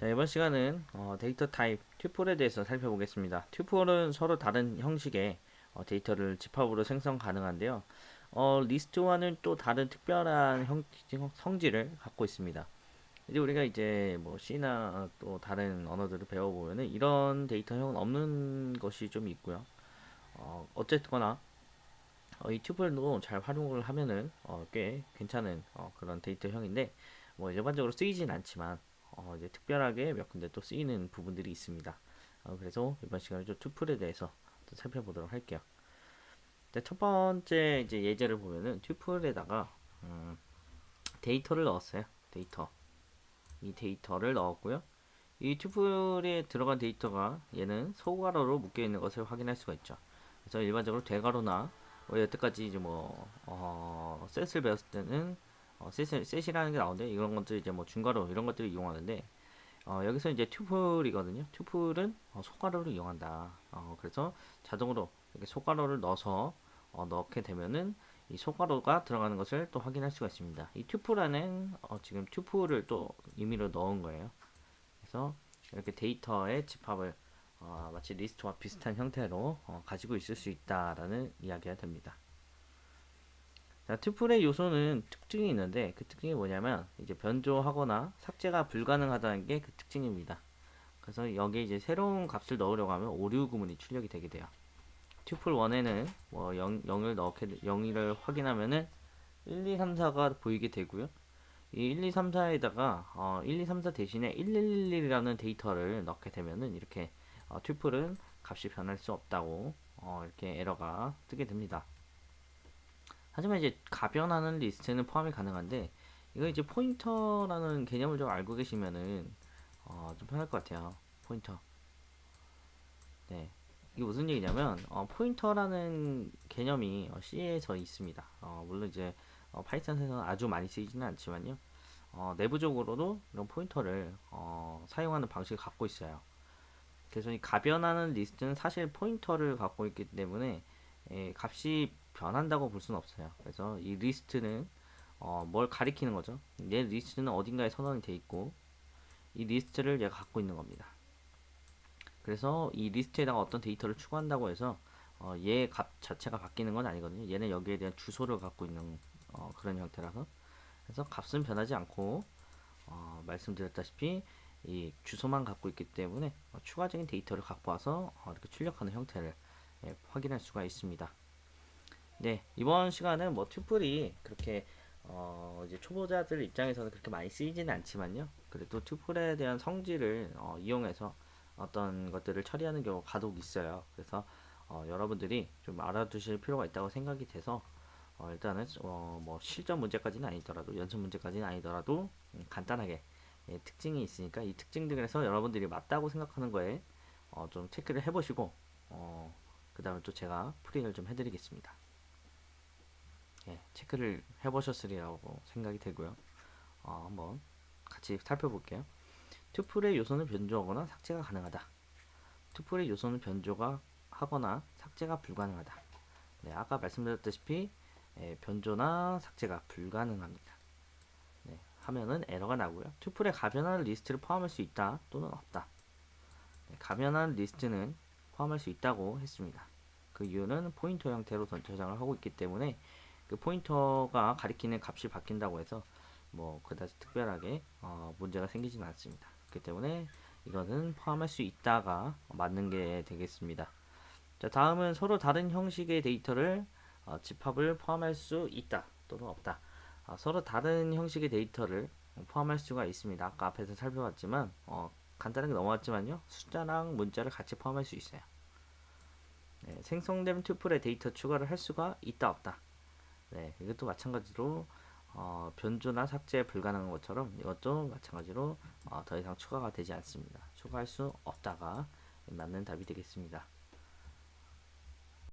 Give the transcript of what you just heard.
자, 이번 시간은 어, 데이터 타입 tuple에 대해서 살펴보겠습니다. tuple은 서로 다른 형식의 어, 데이터를 집합으로 생성 가능한데요. 어, 리스트와는 또 다른 특별한 형, 성질을 갖고 있습니다. 이제 우리가 이제 뭐 C나 또 다른 언어들을 배워보면은 이런 데이터형은 없는 것이 좀 있고요. 어, 어쨌거나 어, 이 tuple도 잘 활용을 하면은 어, 꽤 괜찮은 어, 그런 데이터형인데 뭐 일반적으로 쓰이진 않지만 어, 이제 특별하게 몇 군데 또 쓰이는 부분들이 있습니다. 어, 그래서 이번 시간에 좀 tuple에 대해서 또 살펴보도록 할게요. 자, 첫 번째 이제 예제를 보면은 tuple에다가 음, 데이터를 넣었어요. 데이터. 이 데이터를 넣었고요. 이 tuple에 들어간 데이터가 얘는 소괄호로 묶여 있는 것을 확인할 수가 있죠. 그래서 일반적으로 대괄호나 뭐 여태까지 이제 뭐 어, set을 배웠을 때는 어, set, set이라는 게 나오는데 이런 것들 이제 뭐 중괄호 이런 것들을 이용하는데 어, 여기서 이제 tuple이거든요. tuple은 어, 소괄호를 이용한다. 어, 그래서 자동으로 이렇게 소괄호를 넣어서 어, 넣게 되면은 이 소괄호가 들어가는 것을 또 확인할 수가 있습니다. 이 tuple에는 어, 지금 tuple을 또 임의로 넣은 거예요. 그래서 이렇게 데이터의 집합을 어, 마치 리스트와 비슷한 형태로 어, 가지고 있을 수 있다라는 이야기가 됩니다. 자, 튜플의 요소는 특징이 있는데 그 특징이 뭐냐면 이제 변조하거나 삭제가 불가능하다는 게 그 특징입니다. 그래서 여기에 이제 새로운 값을 넣으려고 하면 오류 구문이 출력이 되게 돼요. 튜플 1에는 뭐 0, 0을 넣게 0을 확인하면은 1, 2, 3, 4가 보이게 되고요. 이 1, 2, 3, 4에다가 어, 1, 2, 3, 4 대신에 1111이라는 데이터를 넣게 되면은 이렇게 어, 튜플은 값이 변할 수 없다고 어, 이렇게 에러가 뜨게 됩니다. 하지만 이제 가변하는 리스트는 포함이 가능한데 이거 이제 포인터라는 개념을 좀 알고 계시면은 어, 좀 편할 것 같아요. 포인터. 네. 이게 무슨 얘기냐면 어, 포인터라는 개념이 어, C에서 있습니다. 어, 물론 이제 어, Python에서는 아주 많이 쓰이지는 않지만요. 어, 내부적으로도 이런 포인터를 어, 사용하는 방식을 갖고 있어요. 그래서 이 가변하는 리스트는 사실 포인터를 갖고 있기 때문에 예, 값이 변한다고 볼 수는 없어요. 그래서 이 리스트는 어, 뭘 가리키는 거죠. 얘 리스트는 어딘가에 선언이 돼 있고 이 리스트를 얘가 갖고 있는 겁니다. 그래서 이 리스트에다가 어떤 데이터를 추가한다고 해서 어, 얘 값 자체가 바뀌는 건 아니거든요. 얘는 여기에 대한 주소를 갖고 있는 어, 그런 형태라서 그래서 값은 변하지 않고 어, 말씀드렸다시피 이 주소만 갖고 있기 때문에 어, 추가적인 데이터를 갖고 와서 어, 이렇게 출력하는 형태를 예, 확인할 수가 있습니다. 네 이번 시간은 뭐 튜플이 그렇게 어, 이제 초보자들 입장에서는 그렇게 많이 쓰이지는 않지만요. 그래도 튜플에 대한 성질을 어, 이용해서 어떤 것들을 처리하는 경우가 간혹 있어요. 그래서 어, 여러분들이 좀 알아두실 필요가 있다고 생각이 돼서 어, 일단은 어, 뭐 실전 문제까지는 아니더라도 연습 문제까지는 아니더라도 음, 간단하게 예, 특징이 있으니까 이 특징들에서 여러분들이 맞다고 생각하는 거에 어, 좀 체크를 해보시고 어, 그 다음에 또 제가 프린을 좀 해드리겠습니다. 예, 체크를 해보셨으리라고 생각이 되고요. 어, 한번 같이 살펴볼게요. 튜플의 요소는 변조하거나 삭제가 가능하다. 튜플의 요소는 변조가 하거나 삭제가 불가능하다. 네, 아까 말씀드렸다시피 예, 변조나 삭제가 불가능합니다. 네, 하면은 에러가 나고요. 튜플에 가변한 리스트를 포함할 수 있다 또는 없다. 네, 가변한 리스트는 포함할 수 있다고 했습니다. 그 이유는 포인터 형태로 저장을 하고 있기 때문에 그 포인터가 가리키는 값이 바뀐다고 해서 뭐 그다지 특별하게 어, 문제가 생기지는 않습니다. 그렇기 때문에 이거는 포함할 수 있다가 맞는 게 되겠습니다. 자 다음은 서로 다른 형식의 데이터를 어, 집합을 포함할 수 있다 또는 없다. 어, 서로 다른 형식의 데이터를 포함할 수가 있습니다. 아까 앞에서 살펴봤지만 어, 간단하게 넘어왔지만요. 숫자랑 문자를 같이 포함할 수 있어요. 네, 생성된 튜플에 데이터 추가를 할 수가 있다 없다. 네, 이것도 마찬가지로 어, 변조나 삭제 불가능한 것처럼 이것도 마찬가지로 어, 더 이상 추가가 되지 않습니다. 추가할 수 없다가 맞는 답이 되겠습니다.